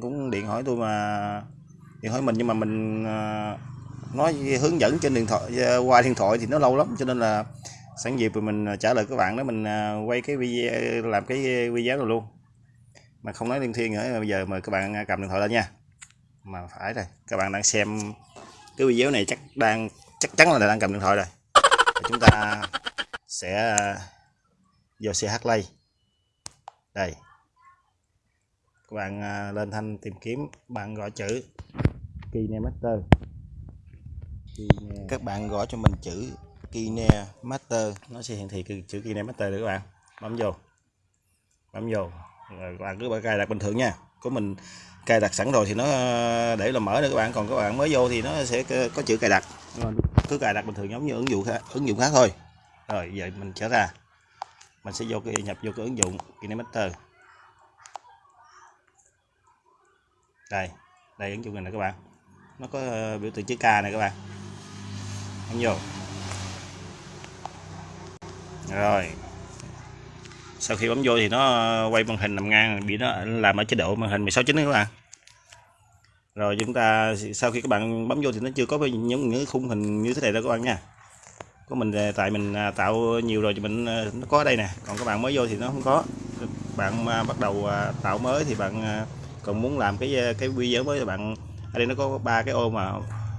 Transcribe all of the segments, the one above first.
cũng điện hỏi tôi mà, điện hỏi mình nhưng mà mình ờ, nói hướng dẫn trên điện thoại ờ, qua điện thoại thì nó lâu lắm, cho nên là sẵn dịp rồi mình ờ, trả lời các bạn đó, mình quay cái video, làm cái video rồi luôn. Mà không nói liên thiên nữa, bây giờ mời các bạn cầm điện thoại lên nha. Mà phải rồi, các bạn đang xem cái video này chắc đang, chắc chắn là đang cầm điện thoại rồi. Chúng ta sẽ vô CH Play. Đây các bạn à, lên thanh tìm kiếm bạn gọi chữ. Kine Master các bạn gõ cho mình chữ Kine Master nó sẽ hiển thị cái chữ Kine Master được các bạn. Bấm vô. Bấm vô. Rồi các bạn cứ cài đặt bình thường nha. Của mình cài đặt sẵn rồi thì nó à, để là mở được các bạn. Còn các bạn mới vô thì nó sẽ có chữ cài đặt. Cứ cài đặt bình thường giống như ứng dụng khác, ứng dụng khác thôi. Rồi vậy mình trở ra. Mình sẽ vô cái nhập vô cái ứng dụng KineMaster đây đây ứng dụng này nè các bạn. Nó có ờ, biểu tượng chữ K này các bạn. Bấm vô. Rồi. Sau khi bấm vô thì nó ờ, quay màn hình nằm ngang, bị nó làm ở chế độ màn hình 16 chín các bạn. Rồi chúng ta, sau khi các bạn bấm vô thì nó chưa có những những khung hình như thế này đâu các bạn nha. Của mình ờ, tại mình tạo nhiều rồi thì mình nó có ở đây nè. Còn các bạn mới vô thì nó không có. Bạn bắt đầu tạo mới thì bạn còn muốn làm cái ờ, cái video mới thì bạn, ở đây nó có ba cái ô mà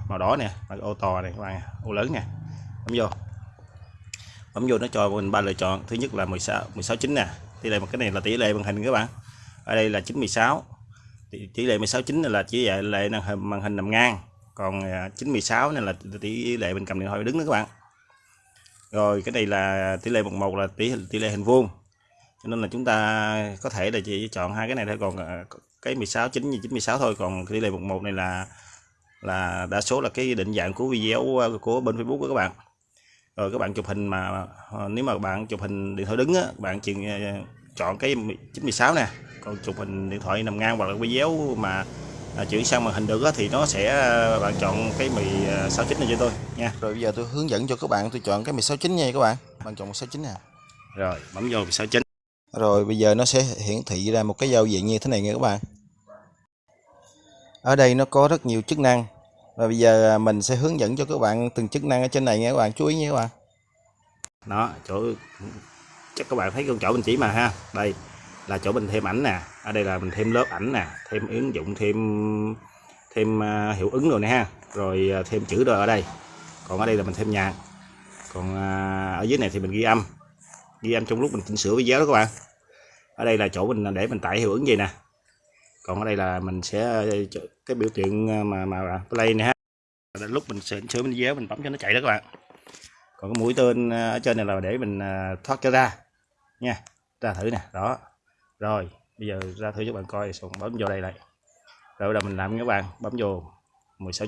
màu đỏ nè mà ô to này, các bạn ô lớn nè, bấm vô. Bấm vô nó cho mình ba lựa chọn, thứ nhất là 16 16 9 nè, tỷ lệ một cái này là tỷ lệ màn hình các bạn. Ở đây là 916 tỷ lệ 16 9 là tỷ lệ màn hình màn hình nằm ngang, còn ờ, 916 này là tỷ lệ mình cầm điện thoại đứng đó các bạn. Rồi cái này là tỷ lệ 11 là tỷ tỷ lệ hình vuông cho nên là chúng ta có thể là chỉ chọn hai cái này thôi. Còn à, cái 16 9 như 96 thôi. Còn tỷ lệ 11 này là là đa số là cái định dạng của video à, của bên Facebook của các bạn. Rồi các bạn chụp hình mà à, nếu mà bạn chụp hình điện thoại đứng á bạn chỉ chọn cái 96 nè. Còn chụp hình điện thoại nằm ngang hoặc là video mà à, chuyển sang màn hình được thì nó sẽ bạn chọn cái 16 9 này cho tôi nha. Rồi bây giờ tôi hướng dẫn cho các bạn tôi chọn cái 16 9 nha các bạn. Bạn chọn 16 9 nè. Rồi bấm vô 16 9 rồi, bây giờ nó sẽ hiển thị ra một cái giao diện như thế này nha các bạn. Ở đây nó có rất nhiều chức năng. Và bây giờ à, mình sẽ hướng dẫn cho các bạn từng chức năng ở trên này nha các bạn. Chú ý nha các bạn. Đó, chỗ, chắc các bạn thấy con chỗ mình chỉ mà ha. Đây là chỗ mình thêm ảnh nè. Ở đây là mình thêm lớp ảnh nè, thêm ứng dụng, thêm thêm à, hiệu ứng rồi nè ha. Rồi à, thêm chữ rồi ở đây. Còn ở đây là mình thêm nhạc. Còn ở dưới này thì mình ghi âm ghi âm trong lúc mình chỉnh sửa video đó các bạn. Ở đây là chỗ mình để mình tải hiệu ứng gì nè. Còn ở đây là mình sẽ, cái biểu tượng ờ, mà mà play này ha. Lúc mình chỉnh sửa video, mình bấm cho nó chạy đó các bạn. Còn cái mũi tên ờ, ở trên này là để mình ờ, thoát cho ra. Nha, ra thử nè, đó. Rồi, bây giờ ra thử cho bạn coi, xong bấm vô đây lại. Rồi là mình làm các bạn, bấm vô 16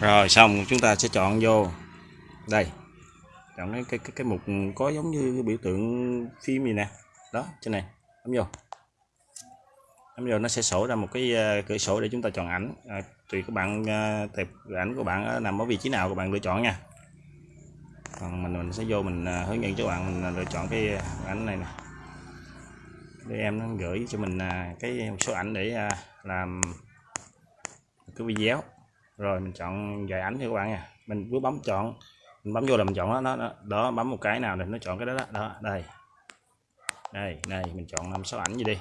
rồi xong chúng ta sẽ chọn vô. Đây. Chọn cái cái cái, cái mục có giống như biểu tượng phim gì nè. Đó trên này. Bấm vô. Bấm vô nó sẽ sổ ra một cái ờ, cửa sổ để chúng ta chọn ảnh. À, tùy các bạn ờ, tệp ảnh của bạn nằm ở vị trí nào các bạn lựa chọn nha. Còn mình mình sẽ vô mình hướng dẫn cho bạn mình lựa chọn cái ảnh này nè. Để em nó gửi cho mình cái một số ảnh để làm cái video rồi mình chọn vài ảnh cho các bạn nha. Mình cứ bấm chọn mình bấm vô là mình chọn đó, đó, đó bấm một cái nào thì nó chọn cái đó đó, đó đây. Đây đây mình chọn năm sáu ảnh gì đi.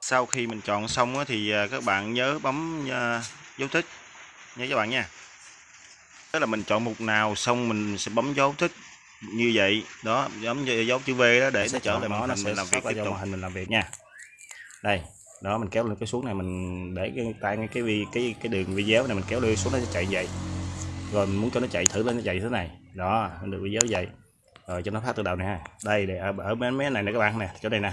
Sau khi mình chọn xong thì các bạn nhớ bấm dấu tích nhớ các bạn nha. Tức là mình chọn mục nào xong mình sẽ bấm dấu thích như vậy. Đó giống như dấu chữ V đó để nó trở lại nó, nó sẽ làm việc tiếp tục. hình mình làm việc nha. Đây đó mình kéo lên cái xuống này mình để cái tay cái cái cái cái đường video này mình kéo lên xuống nó sẽ chạy vậy. Rồi mình muốn cho nó chạy thử lên nó chạy thế này. Đó mình được video vậy. Rồi cho nó phát từ đầu này ha. Đây để ở, ở bên mấy này nè các bạn nè chỗ này nè.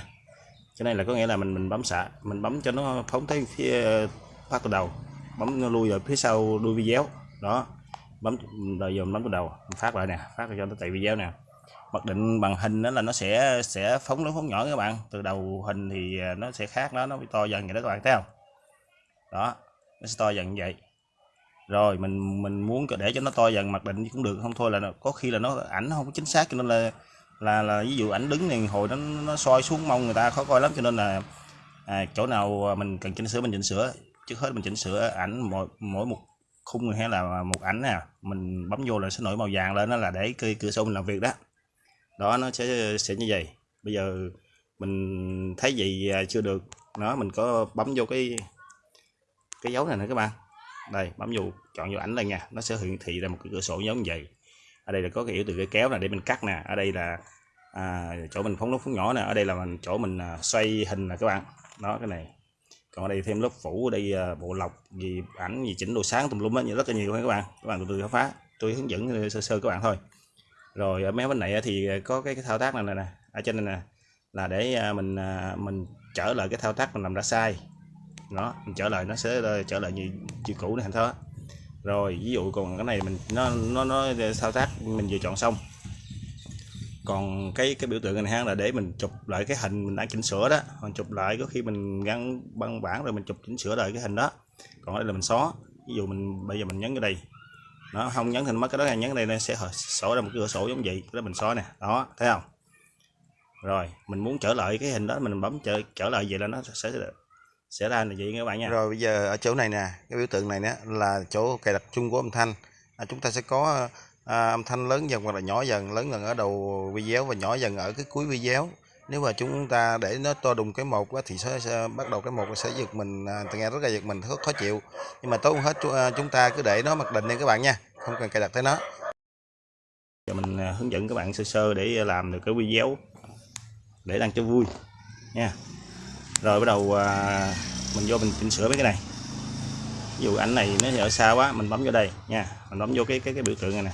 Chỗ này là có nghĩa là mình mình bấm xạ mình bấm cho nó phóng tới phía phát từ đầu. Bấm nó lui rồi phía sau đuôi video đó bấm rồi giờ bấm từ đầu phát lại nè phát cho nó chạy video nè mặc định bằng hình đó là nó sẽ sẽ phóng lớn phóng nhỏ các bạn. Từ đầu hình thì à, nó sẽ khác đó nó bị to dần vậy đó các bạn thấy không? Đó nó sẽ to dần như vậy. Rồi mình mình muốn để cho nó to dần mặc định cũng được không thôi là có khi là nó ảnh nó không có chính xác cho nên là là là ví dụ ảnh đứng này hồi nó nó soi xuống mông người ta khó coi lắm cho nên là à, chỗ nào à, mình cần chỉnh sửa mình chỉnh sửa. Trước hết mình chỉnh sửa ảnh mỗi mỗi một khung hay là một ảnh nè mình bấm vô là sẽ nổi màu vàng lên đó là để cửa, cửa sổ mình làm việc đó đó nó sẽ sẽ như vậy. Bây giờ mình thấy gì à, chưa được. Nó mình có bấm vô cái cái dấu này nè các bạn. Đây bấm vô chọn vô ảnh đây nha. Nó sẽ hiển thị ra một cái cửa sổ giống như vậy. Ở đây là có cái yếu từ cái kéo này để mình cắt nè. Ở đây là à, chỗ mình phóng nút phóng nhỏ nè. Ở đây là mình chỗ mình à, xoay hình nè các bạn. Đó cái này. Còn ở đây thêm lớp phủ ở đây à, bộ lọc gì ảnh gì chỉnh độ sáng tùm lum đó rất là nhiều các bạn. Các bạn từ từ khám phá. Tôi hướng dẫn sơ sơ các bạn thôi rồi ở mấy bên này thì ờ, có cái, cái thao tác này nè ở trên này nè là để ờ, mình mình trở lại cái thao tác mình làm đã sai nó mình trở lại nó sẽ trở lại như chữ cũ này thành thôi rồi ví dụ còn cái này mình nó nó nó thao tác mình vừa chọn xong. Còn cái cái biểu tượng này ha là để mình chụp lại cái hình mình đã chỉnh sửa đó. Còn chụp lại có khi mình gắn băng bản rồi mình chụp chỉnh sửa lại cái hình đó. Còn đây là mình xóa. Ví dụ mình bây giờ mình nhấn cái đây nó không nhấn thành mất cái đó là nhấn đây nó sẽ sổ ra một cái cửa sổ giống vậy cái đó mình xóa nè đó thấy không? Rồi mình muốn trở lại cái hình đó mình bấm trở trở lại vậy là nó sẽ sẽ ra là vậy các bạn nha. Rồi bây giờ ở chỗ này nè cái biểu tượng này nè là chỗ cài đặt chung của âm thanh. À, chúng ta sẽ có à, âm thanh lớn dần hoặc là nhỏ dần lớn dần ở đầu video và nhỏ dần ở cái cuối video nếu mà chúng ta để nó to đùng cái một thì sẽ, sẽ bắt đầu cái một sẽ giật mình à, nghe rất là giật mình rất khó chịu. Nhưng mà tốt hết à, chúng ta cứ để nó mặc định đi các bạn nha không cần cài đặt tới nó. Giờ mình à, hướng dẫn các bạn sơ sơ để làm được cái video để đăng cho vui nha. Rồi bắt đầu à, mình vô mình chỉnh sửa mấy cái này. Ví dụ ảnh này nó ở xa quá mình bấm vô đây nha mình bấm vô cái cái cái biểu tượng này nè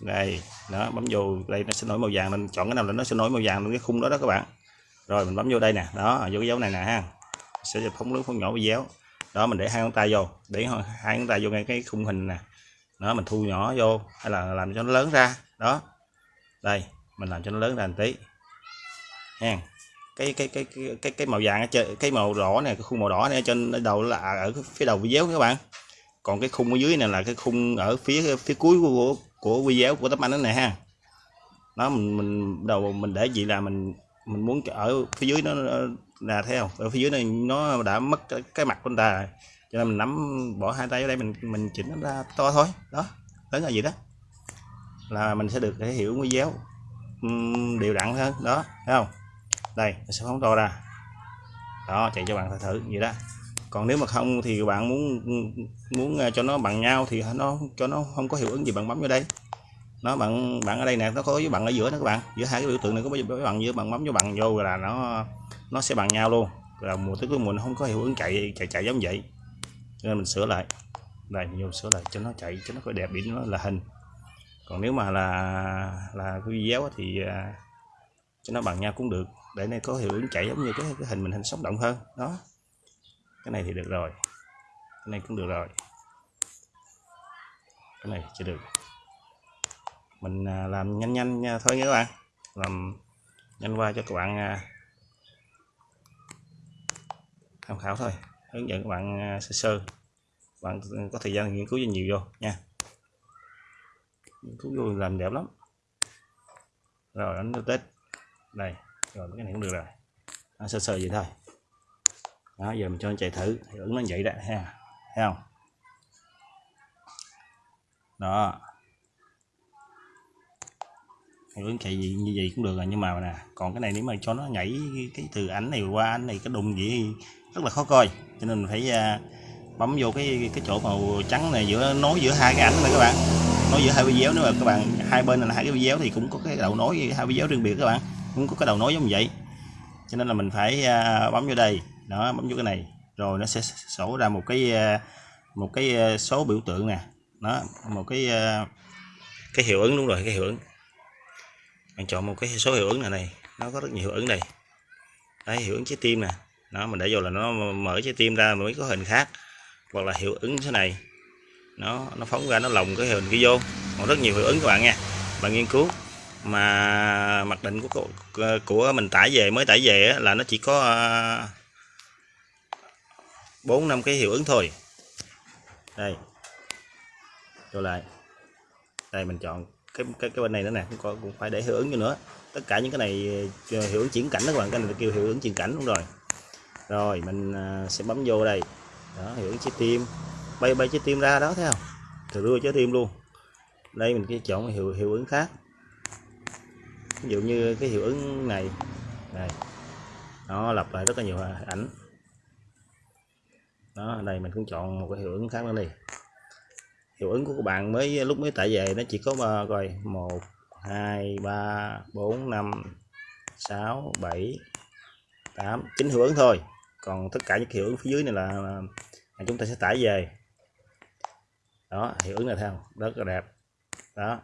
đây đó bấm vô đây nó sẽ nổi màu vàng mình chọn cái nào là nó sẽ nổi màu vàng lên cái khung đó đó các bạn. Rồi mình bấm vô đây nè. Đó vô cái dấu này nè ha. Sẽ phóng lớn phóng nhỏ video. Đó mình để hai ngón tay vô. Để hai ngón tay vô ngay cái khung hình nè. Đó mình thu nhỏ vô hay là làm cho nó lớn ra. Đó. Đây mình làm cho nó lớn ra một tí. Ha. Cái cái cái cái cái, cái màu vàng ở trên cái màu đỏ này cái khung màu đỏ này ở trên đầu là à, ở phía đầu video các bạn. Còn cái khung ở dưới này là cái khung ở phía phía cuối của của video của tấm ảnh đó này ha. Nó mình mình đầu mình để gì là mình mình muốn ở phía dưới nó là theo ở phía dưới này nó đã mất cái, cái mặt của người ta cho nên mình nắm bỏ hai tay ở đây mình mình chỉnh nó ra to thôi. Đó lớn là gì đó. Là mình sẽ được thể hiểu video đều đặn hơn đó thấy không? Đây sẽ phóng to ra. Đó chạy cho bạn thử vậy đó còn nếu mà không thì bạn muốn muốn à, cho nó bằng nhau thì nó cho nó không có hiệu ứng gì bạn bấm vô đây. Nó bạn bạn ở đây nè nó có với bạn ở giữa đó các bạn. Giữa hai cái biểu tượng này có với bạn giữa bạn bấm vô bằng vô là nó nó sẽ bằng nhau luôn. Là mùa tức mùa nó không có hiệu ứng chạy chạy chạy giống vậy. Cho nên mình sửa lại. Đây mình vô sửa lại cho nó chạy cho nó có đẹp điểm nó là hình. Còn nếu mà là là cái video thì à, cho nó bằng nhau cũng được. Để này có hiệu ứng chạy giống như cái, cái hình mình hình sống động hơn. Đó cái này thì được rồi. Cái này cũng được rồi. Cái này chưa được. Mình à, làm nhanh nhanh nha thôi nha các bạn. Làm nhanh qua cho các bạn à, tham khảo thôi. Hướng dẫn các bạn sơ sơ. Bạn có thời gian nghiên cứu cho nhiều vô, nha. Nghiên cứu vô làm đẹp lắm. Rồi, đánh tết. Đây, rồi, cái này cũng được rồi. Sơ sơ vậy thôi đó giờ mình cho nó chạy thử. Thì ứng nó vậy đó ha. Thấy không? Đó. Hiệu ứng chạy gì như vậy cũng được rồi nhưng mà nè còn cái này nếu mà cho nó nhảy cái từ ảnh này qua ảnh này cái đùng gì rất là khó coi. Cho nên mình phải uh, bấm vô cái cái chỗ màu trắng này giữa nối giữa hai cái ảnh này các bạn. Nối giữa hai video nếu mà các bạn hai bên là hai cái video thì cũng có cái đầu nối hai video riêng biệt các bạn. Cũng có cái đầu nối giống vậy. Cho nên là mình phải uh, bấm vô đây đó, bấm vô cái này, rồi nó sẽ sổ ra một cái ờ, một cái ờ, số biểu tượng nè. Nó một cái ờ, cái hiệu ứng, đúng rồi, cái hiệu ứng. Bạn chọn một cái số hiệu ứng này này, nó có rất nhiều hiệu ứng đây. Đấy, hiệu ứng trái tim nè. Nó mình để vô là nó mở trái tim ra mới có hình khác. Hoặc là hiệu ứng thế này. Nó nó phóng ra, nó lồng cái hình kia vô. Còn rất nhiều hiệu ứng các bạn nha. Bạn nghiên cứu mà mặc định của của mình tải về, mới tải về là nó chỉ có bốn năm cái hiệu ứng thôi. Đây. Trở lại. Đây mình chọn cái cái, cái bên này nữa nè cũng, có, cũng phải để hiệu ứng cho nữa. Tất cả những cái này ờ, hiệu ứng chuyển cảnh đó các bạn cái này là kêu hiệu ứng chuyển cảnh đúng rồi. Rồi mình ờ, sẽ bấm vô đây. Đó hiệu ứng trái tim. Bay bay trái tim ra đó thấy không? Từ đưa trái tim luôn. Đây mình cái chọn hiệu hiệu ứng khác. Ví dụ như cái hiệu ứng này. Này nó lặp lại rất là nhiều ảnh đó đây mình cũng chọn một cái hiệu ứng khác nữa đi. Hiệu ứng của các bạn mới lúc mới tải về nó chỉ có ba coi một hai ba bốn năm sáu bảy tám chín hiệu ứng thôi. Còn tất cả những hiệu ứng phía dưới này là, là chúng ta sẽ tải về. Đó hiệu ứng này theo rất là đẹp. Đó.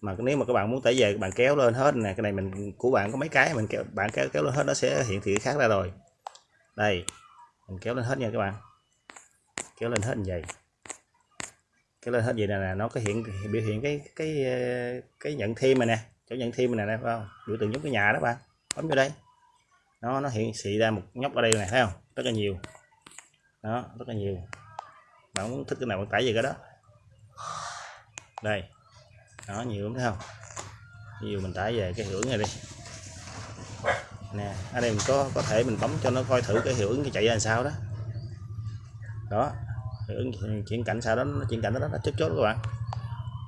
Mà nếu mà các bạn muốn tải về các bạn kéo lên hết nè cái này mình của bạn có mấy cái mình kéo bạn kéo kéo lên hết nó sẽ hiện thị khác ra rồi. Đây mình kéo lên hết nha các bạn kéo lên hết như vậy. Kéo lên hết vậy nè, nè nó có hiện biểu hiện cái cái ờ, cái nhận thêm này nè chỗ nhận thêm này nè phải không? Biểu tượng giống cái nhà đó bạn bấm vô đây. Nó nó hiện xị ra một nhóc ở đây này thấy không? Rất là nhiều. Đó rất là nhiều. Bạn muốn thích cái nào bạn tải về cái đó. Đây. Đó nhiều lắm thấy không? Nhiều mình tải về cái hiệu ứng này đi. Nè ở đây mình có có thể mình bấm cho nó coi thử cái hiệu ứng cái chạy ra làm sao đó. Đó chuyển cảnh sau đó nó chuyển cảnh đó là chốt chốt các bạn.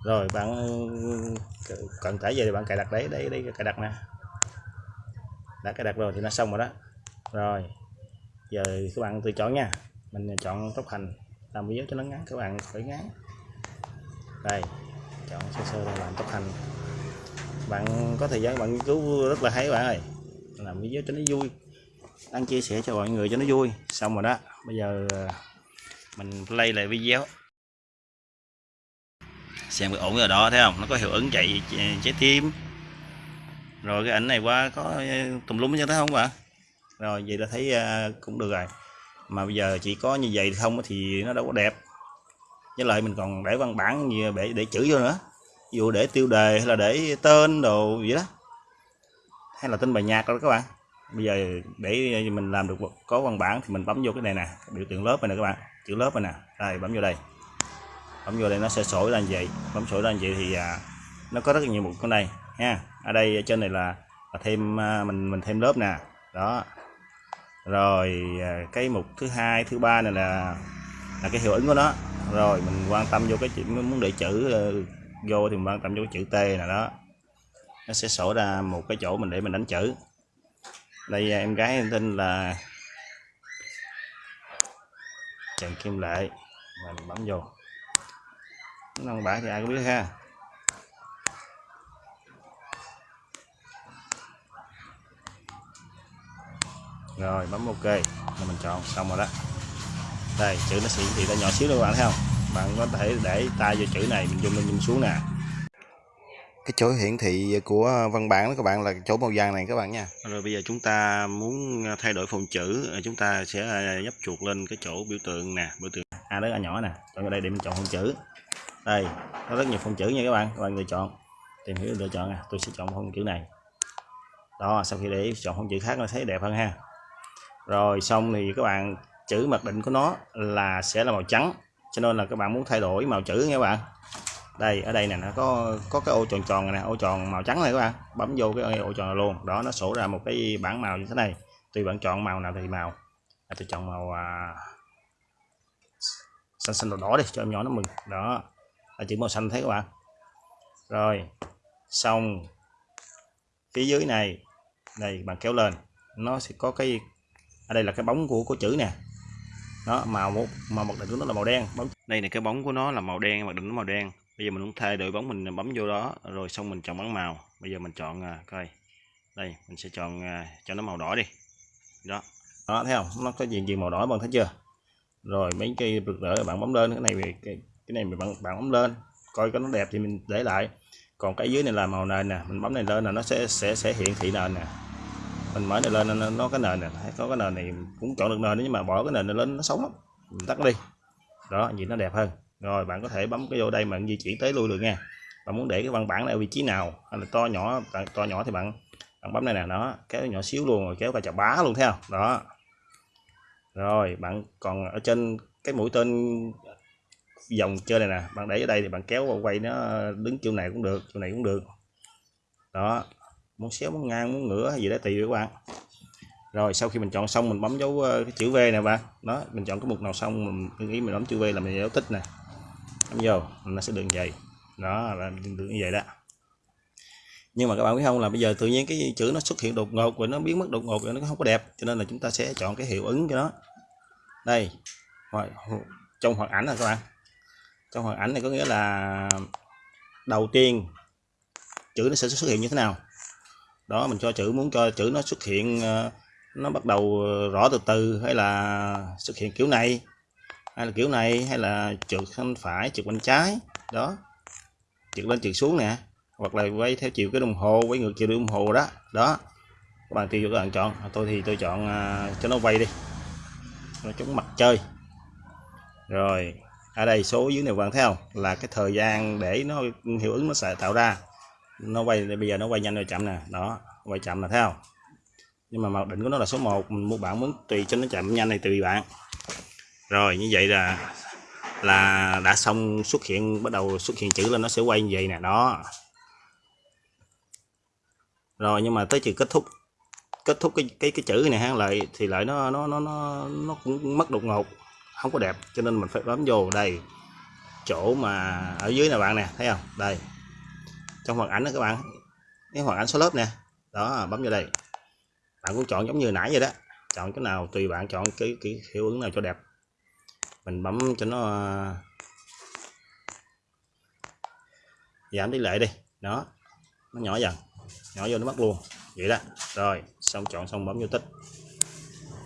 Rồi, bạn cần tải về thì bạn cài đặt đấy đấy đấy, cài đặt nè. Đã cài đặt rồi thì nó xong rồi đó. Rồi, giờ các bạn tự chọn nha. Mình chọn tốc hành, làm video cho nó ngắn, các bạn phải ngắn. Đây, chọn sơ sơ là làm tốc hành. Bạn có thời gian bạn nghiên cứu rất là hay bạn ơi. Làm video cho nó vui đang chia sẻ cho mọi người cho nó vui. Xong rồi đó, bây giờ mình play lại video. Xem cái ổn rồi đó, thấy không? Nó có hiệu ứng chạy trái tim rồi cái ảnh này qua có ờ, tùm lum chứ thấy không bạn rồi, vậy là thấy ờ, cũng được rồi. Mà bây giờ chỉ có như vậy không thì nó đâu có đẹp. Với lại mình còn để văn bản như để để chữ vô nữa. Ví dụ để tiêu đề hay là để tên đồ gì đó. Hay là tên bài nhạc đó các bạn. Bây giờ để ờ, mình làm được có văn bản thì mình bấm vô cái này nè. Biểu tượng lớp này nè các bạn chữ lớp này nè. Đây bấm vô đây. Bấm vô đây nó sẽ sổ ra như vậy. Bấm sổ ra như vậy thì à, nó có rất nhiều mục con này nha. ở đây ở trên này là, là thêm à, mình mình thêm lớp nè. Đó. Rồi à, cái mục thứ hai thứ ba này là là cái hiệu ứng của nó. Rồi mình quan tâm vô cái chuyện muốn để chữ ờ, vô thì mình quan tâm vô cái chữ T này đó. Nó sẽ sổ ra một cái chỗ mình để mình đánh chữ. Đây em gái em tên là Trần Kim Lệ mình bấm vô. Văn bản thì ai cũng biết ha. Rồi, bấm ok, là mình chọn xong rồi đó. Đây, chữ nó sẽ hiển thị ra nhỏ xíu nữa các bạn thấy không? Bạn có thể để tay vô chữ này, mình zoom lên zoom xuống nè cái chỗ hiển thị của văn bản đó các bạn, là chỗ màu vàng này các bạn nha. Rồi bây giờ chúng ta muốn thay đổi phông chữ ờ, chúng ta sẽ ờ, nhấp chuột lên cái chỗ biểu tượng nè, biểu tượng a lớn a nhỏ nè. Chọn ở đây để mình chọn phông chữ. Đây, có rất nhiều phông chữ nha các bạn các bạn lựa chọn, tìm hiểu lựa chọn nè, tôi sẽ chọn phông chữ này. Đó, sau khi để chọn phông chữ khác nó thấy đẹp hơn ha. Rồi, xong thì các bạn, chữ mặc định của nó là sẽ là màu trắng, cho nên là các bạn muốn thay đổi màu chữ nha các bạn đây ở đây nè nó có có cái ô tròn tròn này nè ô tròn màu trắng này các bạn. Bấm vô cái ô tròn này luôn. Đó nó sổ ra một cái bảng màu như thế này. Tùy bạn chọn màu nào thì màu. À, tôi chọn màu à, xanh xanh đỏ đỏ đi cho em nhỏ nó mừng. Đó là chữ màu xanh thấy các bạn. Rồi xong. Phía dưới này đây bạn kéo lên. Nó sẽ có cái ở đây là cái bóng của của chữ nè. Nó màu một màu mặc định của nó là màu đen. Bóng đây là cái bóng của nó là màu đen mặc định nó màu đen bây giờ mình muốn thay đổi bóng mình bấm vô đó rồi xong mình chọn bắn màu. Bây giờ mình chọn à, coi. Đây mình sẽ chọn à, cho nó màu đỏ đi. Đó. Đó thấy không? Nó có gì gì màu đỏ bạn thấy chưa? Rồi mấy cây rực rỡ bạn bấm lên cái này cái, cái này mình bạn bạn bấm lên coi có nó đẹp thì mình để lại. Còn cái dưới này là màu nền nè mình bấm này lên là nó sẽ sẽ sẽ hiện thị nền nè. Mình mở này lên nó, nó cái nền này có cái nền này cũng chọn được nền nhưng mà bỏ cái nền này lên nó xấu lắm. Mình tắt đi. Đó nhìn nó đẹp hơn rồi, bạn có thể bấm cái vô đây mà di chuyển tới lui được nha. Bạn muốn để cái văn bản này ở vị trí nào, hay là to nhỏ to nhỏ thì bạn bạn bấm đây nè nó kéo nhỏ xíu luôn rồi kéo cả chà bá luôn theo đó. Rồi, bạn còn ở trên cái mũi tên vòng chơi này nè, bạn để ở đây thì bạn kéo vào quay nó đứng chỗ này cũng được, chỗ này cũng được. Đó. Muốn xéo, muốn ngang, muốn ngửa hay gì đó tùy các bạn. Rồi, sau khi mình chọn xong mình bấm dấu ờ, cái chữ V nè bạn. Đó, mình chọn cái mục nào xong mình nghĩ mình bấm chữ V là mình dấu tích nè bấm vô, nó sẽ được vậy. Đó, là được như vậy đó. Nhưng mà các bạn biết không, là bây giờ tự nhiên cái chữ nó xuất hiện đột ngột và nó biến mất đột ngột rồi nó không có đẹp, cho nên là chúng ta sẽ chọn cái hiệu ứng cho nó. Đây trong hoạt ảnh này các bạn. Trong hoạt ảnh này có nghĩa là đầu tiên, chữ nó sẽ xuất hiện như thế nào? Đó, mình cho chữ, muốn cho chữ nó xuất hiện ờ, nó bắt đầu ờ, rõ từ từ hay là xuất hiện kiểu này? Hay là kiểu này hay là trượt bên phải trượt bên trái. Đó. Trượt lên trượt xuống nè. Hoặc là quay theo chiều cái đồng hồ quay ngược chiều đồng hồ đó. Đó. Các bạn tùy các bạn chọn. À, tôi thì tôi chọn uh, cho nó quay đi. Nó chống mặt chơi. Rồi. Ở đây số dưới này bạn thấy không? Là cái thời gian để nó hiệu ứng nó sẽ tạo ra. Nó quay bây giờ nó quay nhanh rồi chậm nè. Đó. Quay chậm là thấy không? Nhưng mà mặc định của nó là số 1 mình mua bạn muốn tùy cho nó chậm nhanh này tùy bạn rồi, như vậy là là đã xong xuất hiện, bắt đầu xuất hiện chữ lên nó sẽ quay như vậy nè, đó. Rồi, nhưng mà tới chữ kết thúc kết thúc cái cái cái chữ này ha, lại thì lại nó nó nó nó nó cũng mất đột ngột, không có đẹp, cho nên mình phải bấm vô đây, chỗ mà ở dưới nè bạn nè, thấy không? Đây, trong hoàn ảnh đó các bạn, cái hoàn ảnh số lớp nè, đó, bấm vô đây. Bạn cũng chọn giống như nãy vậy đó, chọn cái nào tùy bạn chọn cái cái hiệu ứng nào cho đẹp mình bấm cho nó à, giảm tỷ lệ đi. Đó, nó nhỏ dần, nhỏ vô nó mất luôn. Vậy đó. Rồi, xong chọn xong bấm vô tích.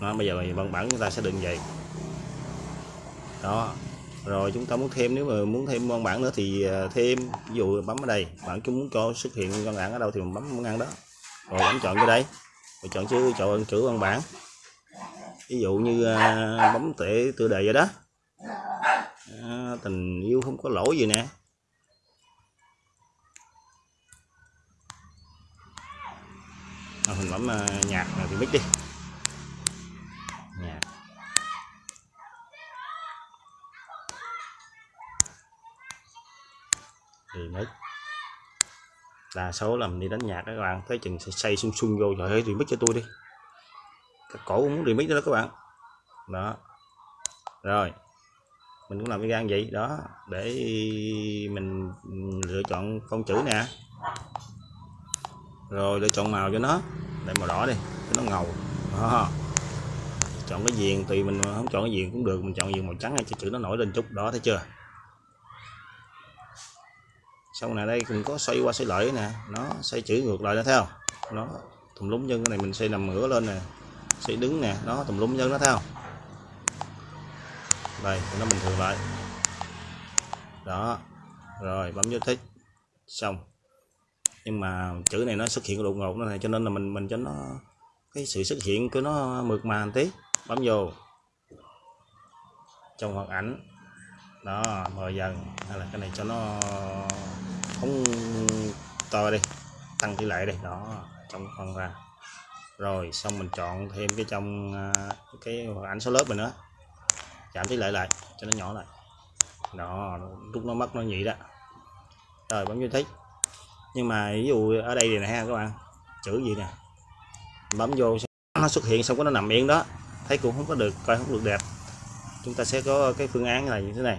Nó bây giờ văn bản chúng ta sẽ định vậy. Đó, rồi chúng ta muốn thêm, nếu mà muốn thêm văn bản nữa thì à, thêm. Ví dụ bấm ở đây, bạn chúng muốn cho xuất hiện văn bản ở đâu thì mình bấm ngăn đó. Rồi bấm chọn cái đây. Rồi chọn chữ chọn chữ văn bản. Ví dụ như à, bấm tệ, tựa đề vậy đó tình yêu không có lỗi gì nè. À, mình bấm uh, à, nhạc thì mic đi. Nhạc. Thì mic đa số làm đi đánh nhạc đó các bạn thấy chừng xây sung sung vô trời ơi remix cho tôi đi. Cái cổ cũng muốn remix đó các bạn. Đó. Rồi mình cũng làm cái gan vậy, đó, để mình lựa chọn con chữ nè. Rồi, lựa chọn màu cho nó, để màu đỏ đi, cho nó ngầu. Đó. chọn cái viền, tùy mình không chọn cái viền cũng được, mình chọn viền màu trắng cho chữ nó nổi lên chút, đó, thấy chưa? Xong này đây cũng có xoay qua xoay lại nè, nó xoay chữ ngược lại đó theo nó tùm lúng chân cái này mình xây nằm ngửa lên nè xây đứng nè, nó tùm lúng chân nó theo không? Đây nó bình thường lại. Đó, rồi, bấm vô thích. Xong. Nhưng mà chữ này nó xuất hiện đột ngột nó này, cho nên là mình mình cho nó, cái sự xuất hiện của nó mượt mà một tí. Bấm vô. Trong hoạt ảnh. Đó, mờ dần. Hay là cái này cho nó không to đi. Tăng tỷ lệ đây đó, trong phần ra. Rồi, xong mình chọn thêm cái trong à, cái hoạt ảnh số lớp mình nữa giảm tỷ lệ lại cho nó nhỏ lại. Đó lúc nó mất nó nhị đó. Rồi bấm vô thích nhưng mà ví dụ ở đây này ha các bạn chữ gì nè? Bấm vô nó xuất hiện xong có nó nằm yên đó. Thấy cũng không có được coi không được đẹp. Chúng ta sẽ có cái phương án là như thế này.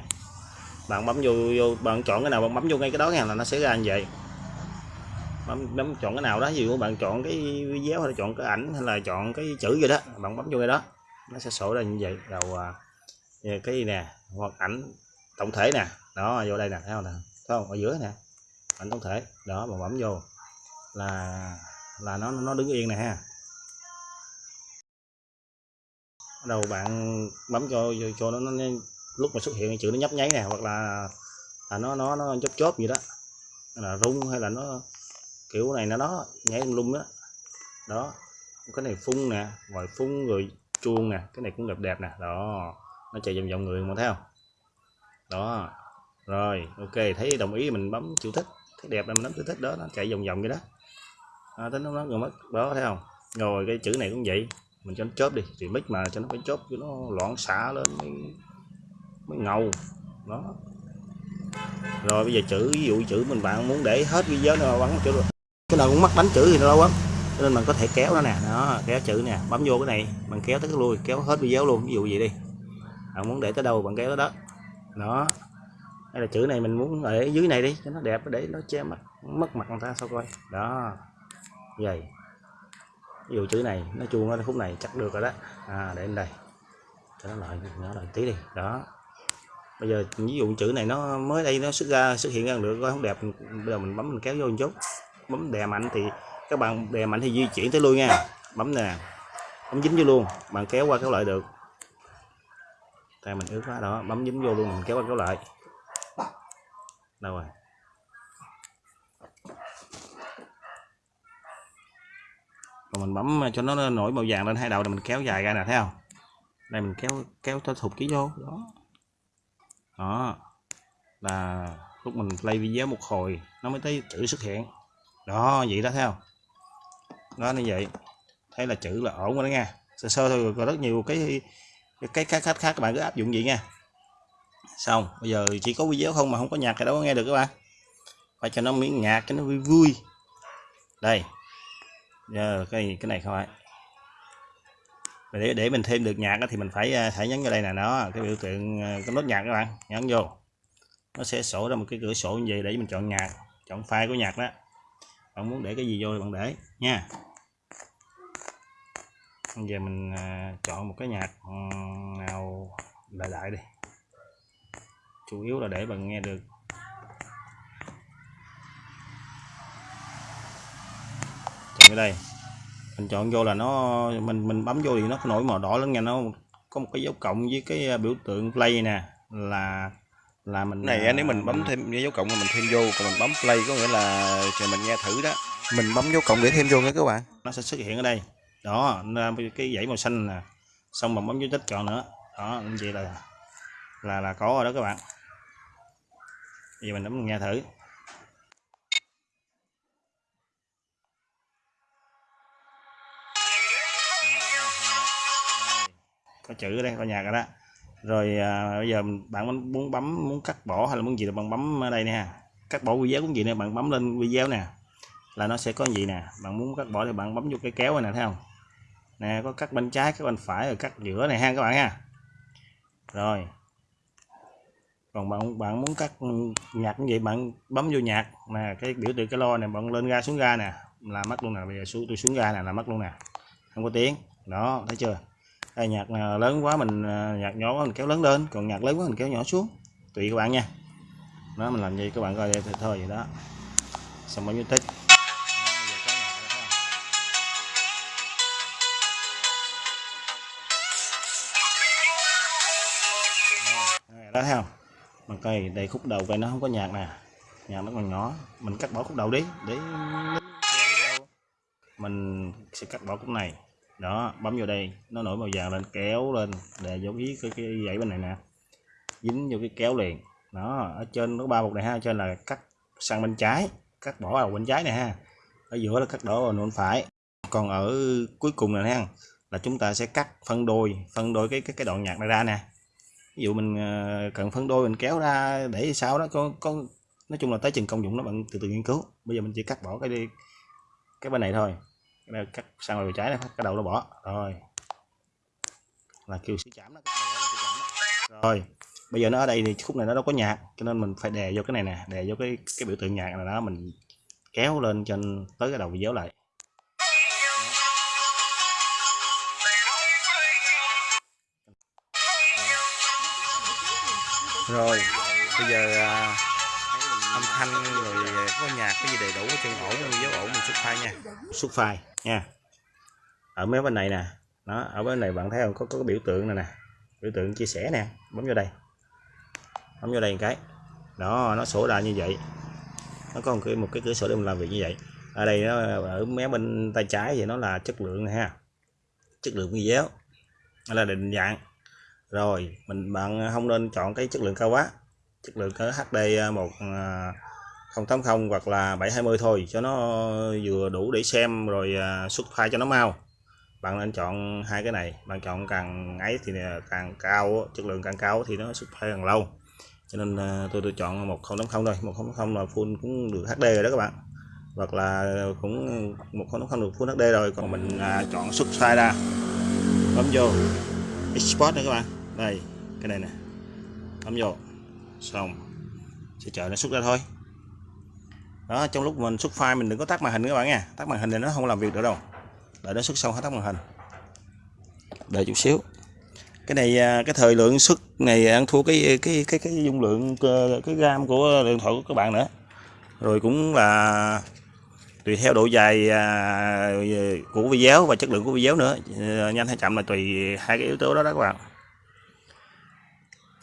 Bạn bấm vô, vô bạn chọn cái nào bạn bấm vô ngay cái đó nha là nó sẽ ra như vậy. Bấm, bấm chọn cái nào đó ví dụ bạn chọn cái video hay là chọn cái ảnh hay là chọn cái chữ gì đó bạn bấm vô cái đó nó sẽ sổ ra như vậy. Đầu à, cái gì nè hoặc ảnh tổng thể nè. Đó vô đây nè thấy không nè? Thấy không? Ở giữa nè. Ảnh tổng thể. Đó mà bấm vô. Là là nó nó đứng yên nè ha. Đầu bạn bấm cho cho nó, nó lúc mà xuất hiện chữ nó nhấp nháy nè hoặc là là nó nó nó chớp chớp gì đó. Là rung hay là nó kiểu này nó đó nhảy lung đó đó. Cái này phun nè vòi phun rồi chuông nè. Cái này cũng đẹp đẹp nè. Đó nó chạy vòng vòng người mà thấy không? Đó. Rồi ok thấy đồng ý mình bấm chữ thích thấy đẹp là mình bấm chữ thích đó nó chạy vòng vòng vậy đó. À, tính nó người rồi mất đó thấy không? Rồi cái chữ này cũng vậy. Mình cho nó chớp đi thì mic mà cho nó phải chớp cho nó loạn xả lên mới, mới ngầu. Đó. Rồi bây giờ chữ ví dụ chữ mình bạn muốn để hết video nào bắn chữ cái nào cũng mắc đánh chữ thì nó lâu lắm nên mình có thể kéo nó nè. Đó kéo chữ nè bấm vô cái này mình kéo tới cái lui kéo hết video luôn. Ví dụ vậy đi bạn muốn để tới đâu, bạn kéo tới đó. Đó. Đây là chữ này mình muốn ở dưới này đi, cho nó đẹp, để nó che mặt, mất mặt người ta, sao coi. Đó. Vậy. Ví dụ chữ này nó chuông ở khúc này chắc được rồi đó. À để lên đây. Cho nó lại, nhỏ lại tí đi. Đó. Bây giờ ví dụ chữ này nó mới đây, nó xuất ra, xuất hiện ra được coi không đẹp, bây giờ mình bấm, mình kéo vô một chút. Bấm đè mạnh thì các bạn đè mạnh thì di chuyển tới lui nha. Bấm nè. Bấm dính vô luôn. Bạn kéo qua kéo lại được tay mình ướt quá đó, bấm dính vô luôn, mình kéo qua kéo lại. Đâu rồi? Còn mình bấm ờ, cho nó nổi màu vàng lên hai đầu là mình kéo dài ra nè, thấy không? Đây, mình kéo kéo cho thụt ký vô, đó. Đó. Là lúc mình play video một hồi, nó mới thấy chữ xuất hiện. Đó, vậy đó, thấy không? Đó như vậy. Thấy là chữ là ổn rồi đó nha. Sơ sơ thôi còn rất nhiều cái cái khác khác khác các bạn cứ áp dụng vậy nha. Xong, bây giờ chỉ có video không mà không có nhạc thì đâu có nghe được các bạn. Phải cho nó miếng nhạc cho nó vui vui. Đây. Giờ cái cái này không phải để để mình thêm được nhạc thì mình phải à, phải nhấn vào đây nè nó cái biểu tượng à, cái nốt nhạc các bạn. Nhấn vô. Nó sẽ sổ ra một cái cửa sổ như vậy để mình chọn nhạc, chọn file của nhạc đó. Bạn muốn để cái gì vô thì bạn để, nha bây giờ mình à, chọn một cái nhạc nào đại đại đi. Chủ yếu là để bạn nghe được. Chọn cái đây. Mình chọn vô là nó mình mình bấm vô thì nó nổi màu đỏ lên nha. Nó có một cái dấu cộng với cái à, biểu tượng play nè. Là là mình này à, nếu mình bấm thêm cái dấu cộng mà mình thêm vô. Còn mình bấm play có nghĩa là chờ mình nghe thử đó. Mình bấm dấu cộng để thêm vô nha các bạn. Nó sẽ xuất hiện ở đây đó cái dãy màu xanh nè xong mình bấm dấu tích chọn nữa. Đó như vậy là là là có rồi đó các bạn. Bây giờ mình bấm nghe thử. Có chữ ở đây có nhạc rồi đó. Rồi à, bây giờ bạn muốn bấm muốn cắt bỏ hay là muốn gì là bạn bấm ở đây nè. Cắt bỏ video cũng gì nè bạn bấm lên video nè là nó sẽ có gì nè. Bạn muốn cắt bỏ thì bạn bấm vô cái kéo này nè thấy không? Nè, có cắt bên trái, cắt bên phải, rồi cắt giữa này ha các bạn ha. Rồi. Còn bạn bạn muốn cắt nhạc như vậy bạn bấm vô nhạc nè cái biểu tượng cái lo này, bạn lên ga xuống ga nè. Là mất luôn nè, bây giờ xuống, tôi xuống ga nè, là mất luôn nè. Không có tiếng. Đó, thấy chưa? Đây, nhạc lớn quá mình à, nhạc nhỏ quá mình kéo lớn lên, còn nhạc lớn quá mình kéo nhỏ xuống. Tùy các bạn nha. Nó mình làm gì các bạn coi đây thôi vậy đó. Xong bao nhiêu tích? Đó thấy không? Cây đây khúc đầu cây nó không có nhạc nè. Nhạc nó còn nhỏ. Mình cắt bỏ khúc đầu đi để mình sẽ cắt bỏ khúc này. Đó bấm vào đây. Nó nổi màu vàng lên kéo lên để giống ý cái, cái dãy bên này nè. Dính vô cái kéo liền. Đó ở trên có ba bột này ha. Ở trên là cắt sang bên trái. Cắt bỏ vào bên trái này ha. Ở giữa là cắt đổ vào bên phải. Còn ở cuối cùng này ha là chúng ta sẽ cắt phân đôi. Phân đôi cái cái cái đoạn nhạc này ra nè ví dụ mình ờ, cần phân đôi mình kéo ra để sau đó có có, nói chung là tới chừng công dụng nó bạn từ từ nghiên cứu. Bây giờ mình chỉ cắt bỏ cái đi, cái bên này thôi. Cái này cắt sang bên trái này cái đầu nó bỏ. Rồi. Là kêu sẽ chạm nó rồi. Bây giờ nó ở đây thì khúc này nó đâu có nhạc, cho nên mình phải đè vô cái này nè, đè vô cái cái biểu tượng nhạc này đó mình kéo lên trên, tới cái đầu dấu lại. Rồi bây giờ à, âm thanh rồi có nhạc cái gì đầy đủ chân ổn dấu ổn mình xuất file nha. Xuất file nha. Ở mấy bên này nè nó ở bên này bạn thấy không có, có cái biểu tượng này nè. Biểu tượng chia sẻ nè bấm vô đây. Bấm vô đây một cái. Đó nó sổ ra như vậy. Nó có một cái một cái cửa sổ để mình làm việc như vậy. Ở đây nó ở mé bên tay trái thì nó là chất lượng này ha. Chất lượng video nó là định dạng rồi, mình, bạn à, không nên chọn cái chất lượng cao quá. Chất lượng cỡ HD 1080 à, à, hoặc là 720 thôi, cho nó vừa đủ để xem rồi xuất file cho nó mau. Bạn nên chọn hai cái này, bạn chọn càng ấy thì càng cao, chất lượng càng cao thì nó xuất file càng lâu. Cho nên tôi tôi chọn 1080 thôi 1080 là full cũng được HD rồi đó các bạn. Hoặc là cũng 1080 được full HD rồi, còn mình chọn xuất file ra, bấm vô export nữa các bạn đây, cái này nè. Bấm vô. Xong. Sẽ chờ nó xuất ra thôi. Đó, trong lúc mình xuất file mình đừng có tắt màn hình các bạn nha. Tắt màn hình thì nó không làm việc được đâu. Đợi nó xuất xong hết tắt màn hình. Đợi chút xíu. Cái này à, cái thời lượng xuất này ăn thua cái cái cái cái dung lượng ờ, cái gam của điện thoại của các bạn nữa. Rồi cũng là tùy theo độ dài à, của video và chất lượng của video nữa. Nhanh hay chậm là tùy hai cái yếu tố đó đó các bạn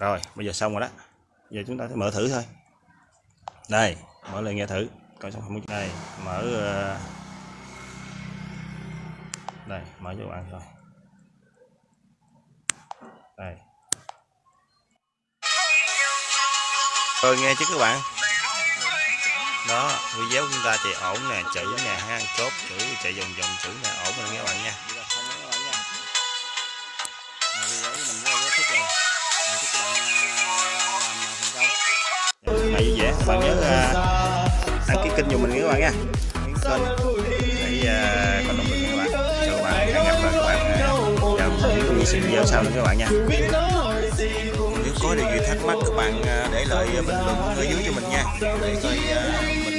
rồi, bây giờ xong rồi đó. Giờ chúng ta sẽ mở thử thôi. Đây, mở lên nghe thử. Coi xong không đây, mở ờ, đây, mở cho các bạn thôi đây. Rồi nghe chứ các bạn. Đó, video chúng ta chạy ổn nè chữ nè ha chốt, chữ chạy vòng vòng, chữ nè, ổn rồi nghe các bạn nha. Các bạn nhớ à, đăng ký kênh của mình nha các bạn nha. Đăng kênh để à, có động lực nha các bạn. Chào các bạn hẹn gặp lại các bạn à, vào những video sau nữa các bạn nha. Nếu có điều gì thắc mắc các bạn à, để lại bình luận ở dưới cho mình nha. Để coi mình